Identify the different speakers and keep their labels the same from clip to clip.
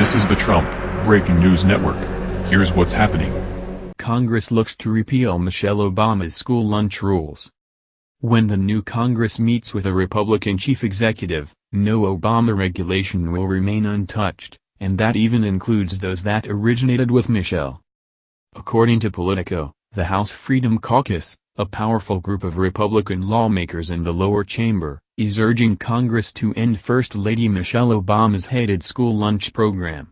Speaker 1: This is the Trump Breaking News Network. Here's what's happening.
Speaker 2: Congress looks to repeal Michelle Obama's school lunch rules. When the new Congress meets with a Republican chief executive, no Obama regulation will remain untouched, and that even includes those that originated with Michelle. According to Politico, the House Freedom Caucus, a powerful group of Republican lawmakers in the lower chamber, is urging Congress to end First Lady Michelle Obama's hated school lunch program.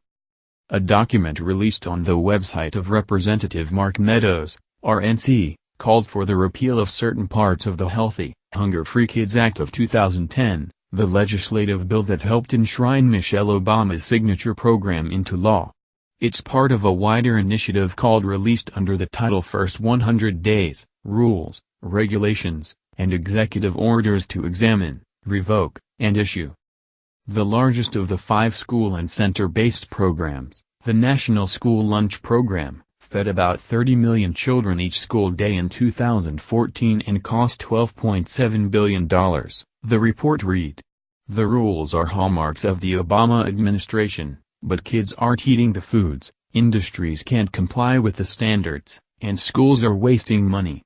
Speaker 2: A document released on the website of Representative Mark Meadows, RNC, called for the repeal of certain parts of the Healthy, Hunger-Free Kids Act of 2010, the legislative bill that helped enshrine Michelle Obama's signature program into law. It's part of a wider initiative called released under the title First 100 Days, Rules, Regulations, and Executive Orders to Examine, Revoke, and Issue. The largest of the five school and center-based programs, the National School Lunch Program, fed about 30 million children each school day in 2014 and cost $12.7 billion, the report read. The rules are hallmarks of the Obama administration, but kids aren't eating the foods, industries can't comply with the standards, and schools are wasting money.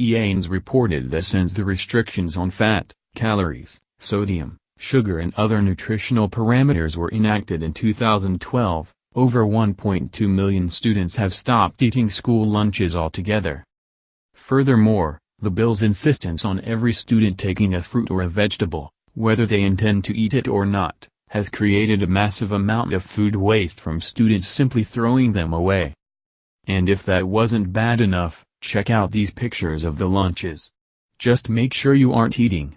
Speaker 2: EANS reported that since the restrictions on fat, calories, sodium, sugar and other nutritional parameters were enacted in 2012, over 1.2 million students have stopped eating school lunches altogether. Furthermore, the bill's insistence on every student taking a fruit or a vegetable, whether they intend to eat it or not, has created a massive amount of food waste from students simply throwing them away. And if that wasn't bad enough, check out these pictures of the lunches. Just make sure you aren't eating.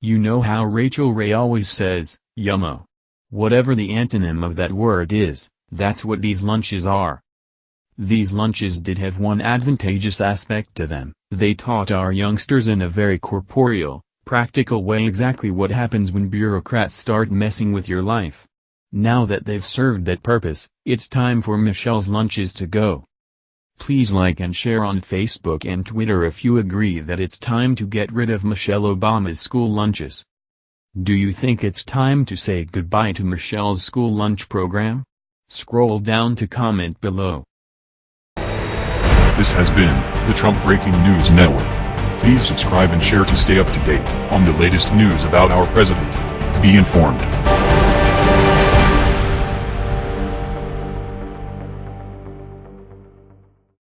Speaker 2: You know how Rachael Ray always says, yummo. Whatever the antonym of that word is, that's what these lunches are. These lunches did have one advantageous aspect to them, they taught our youngsters in a very corporeal, practical way exactly what happens when bureaucrats start messing with your life. Now that they've served that purpose, it's time for Michelle's lunches to go. Please like and share on Facebook and Twitter if you agree that it's time to get rid of Michelle Obama's school lunches. Do you think it's time to say goodbye to Michelle's school lunch program? Scroll down to comment below.
Speaker 1: This has been the Trump Breaking News Network. Please subscribe and share to stay up to date on the latest news about our president. Be informed.